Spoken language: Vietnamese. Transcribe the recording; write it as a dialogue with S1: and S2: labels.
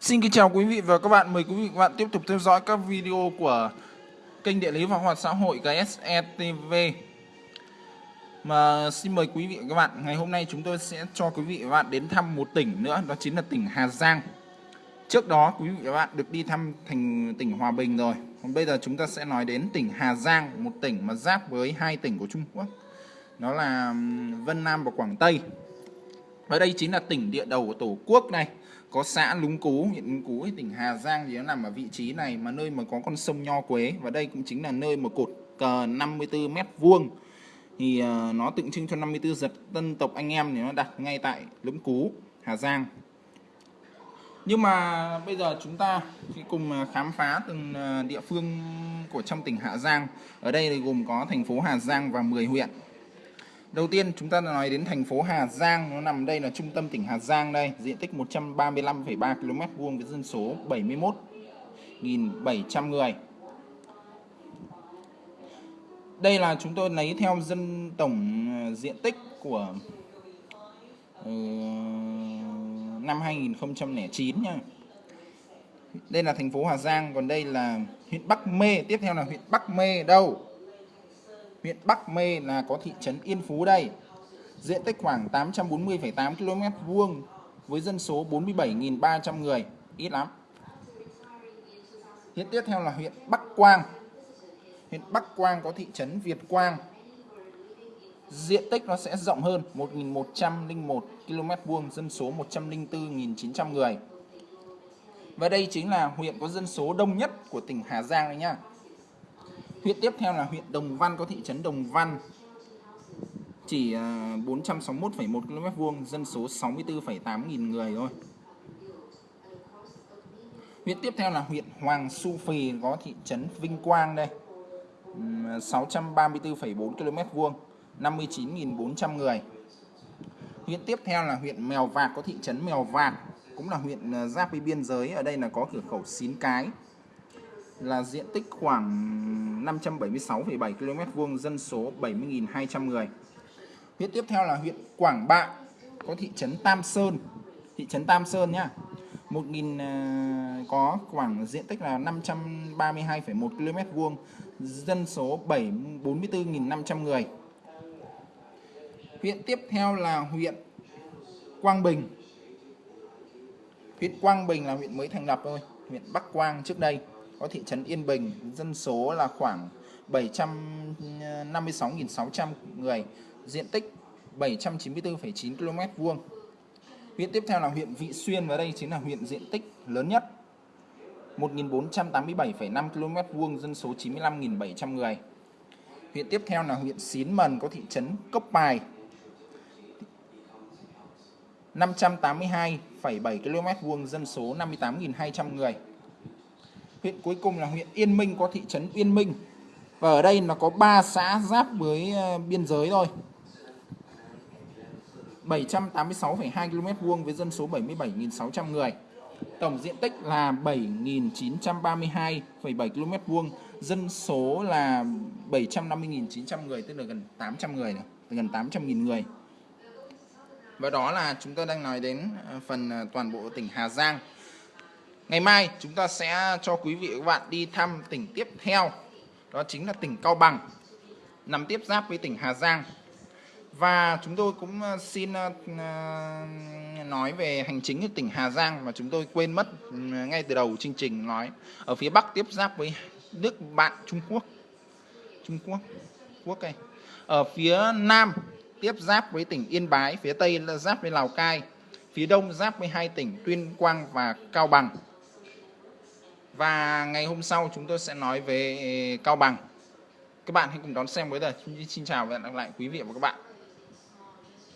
S1: Xin kính chào quý vị và các bạn. Mời quý vị và các bạn tiếp tục theo dõi các video của kênh Địa lý và hoạt xã hội GSE TV. Mà xin mời quý vị và các bạn, ngày hôm nay chúng tôi sẽ cho quý vị và các bạn đến thăm một tỉnh nữa, đó chính là tỉnh Hà Giang. Trước đó quý vị và các bạn được đi thăm thành tỉnh Hòa Bình rồi. Còn bây giờ chúng ta sẽ nói đến tỉnh Hà Giang, một tỉnh mà giáp với hai tỉnh của Trung Quốc. Đó là Vân Nam và Quảng Tây. Và đây chính là tỉnh địa đầu của Tổ quốc này có xã Lúng Cú, huyện Lúng Cú, tỉnh Hà Giang thì nó nằm ở vị trí này mà nơi mà có con sông Nho Quế và đây cũng chính là nơi mà cột cờ 54 mét vuông thì uh, nó tượng trưng cho 54 giật dân tộc anh em thì nó đặt ngay tại Lũng Cú, Hà Giang. Nhưng mà bây giờ chúng ta sẽ cùng ờ, khám phá từng ờ, địa phương của trong tỉnh Hà Giang. Ở đây thì gồm có thành phố Hà Giang và 10 huyện. Đầu tiên chúng ta nói đến thành phố Hà Giang, nó nằm đây là trung tâm tỉnh Hà Giang đây, diện tích 135,3 km vuông với dân số 71.700 người. Đây là chúng tôi lấy theo dân tổng ờ, diện tích của uh, năm 2009 nha. Đây là thành phố Hà Giang, còn đây là huyện Bắc Mê, tiếp theo là huyện Bắc Mê đâu? Huyện Bắc Mê là có thị trấn Yên Phú đây. Diện tích khoảng 840,8 km vuông với dân số 47.300 người, ít lắm. Hiện tiếp theo là huyện Bắc Quang. Huyện Bắc Quang có thị trấn Việt Quang. Diện tích nó sẽ rộng hơn 1.101 km vuông, dân số 104.900 người. Và đây chính là huyện có dân số đông nhất của tỉnh Hà Giang đấy nhá. Huyện tiếp theo là huyện Đồng Văn có thị trấn Đồng Văn chỉ à, 461,1 km vuông, dân số 64,8 nghìn người thôi. Huyện tiếp theo là huyện Hoàng Su Phì có thị trấn Vinh Quang đây. 634,4 à, km vuông, 59.400 người. Huyện tiếp theo là huyện Mèo Vạc có thị trấn Mèo Vạc, cũng là huyện à, giáp với biên giới, ở đây là có cửa khẩu Xín Cái, là diện tích khoảng 576,7 km vuông, dân số 70.200 người. Huyện tiếp theo là huyện Quảng Bạ, có thị trấn Tam Sơn, thị trấn Tam Sơn nhá. 1.000 à, có khoảng diện tích là 532,1 km vuông, dân số 7 44.500 người. Huyện tiếp theo là huyện Quang Bình. Huyện Quang Bình là huyện mới thành lập thôi, huyện Bắc Quang trước đây có thị trấn Yên Bình, dân số là khoảng 756.600 người, diện tích 794,9 km vuông. Huyện tiếp theo là huyện Vị Xuyên và đây chính là huyện diện tích lớn nhất. 1.487,5 km vuông, dân số 95.700 người. Huyện tiếp theo là huyện Xín Mần có thị trấn Cốc Bài. 582,7 km vuông, dân số 58.200 người huyện cuối cùng là huyện Yên Minh có thị trấn Yên Minh. Và ở đây nó có 3 xã giáp với ờ, biên giới thôi. 786,2 km vuông với dân số 77.600 người. Tổng diện tích là 7.932,7 km vuông. Dân số là 750.900 người tức là gần 800 người này, gần 800.000 người. Và đó là chúng tôi đang nói đến ờ, phần ờ, toàn bộ tỉnh Hà Giang. Ngày mai chúng ta sẽ cho quý vị và các bạn đi thăm tỉnh tiếp theo. Đó chính là tỉnh Cao Bằng, Nằm tiếp giáp với tỉnh Hà Giang. Và chúng tôi cũng ờ, xin ờ, ờ, nói về hành chính của tỉnh Hà Giang Mà chúng tôi quên mất ừ, ngay từ đầu chương trình nói. Ở phía Bắc tiếp giáp với nước bạn Trung Quốc. Trung Quốc Quốc đây Ở phía Nam tiếp giáp với tỉnh Yên Bái, Phía Tây là giáp với Lào Cai, Phía Đông giáp với hai tỉnh Tuyên Quang và Cao Bằng và ngày hôm sau chúng tôi sẽ nói về Cao Bằng. Các bạn hãy cùng đón xem với giờ xin chào và hẹn gặp lại quý vị và các bạn.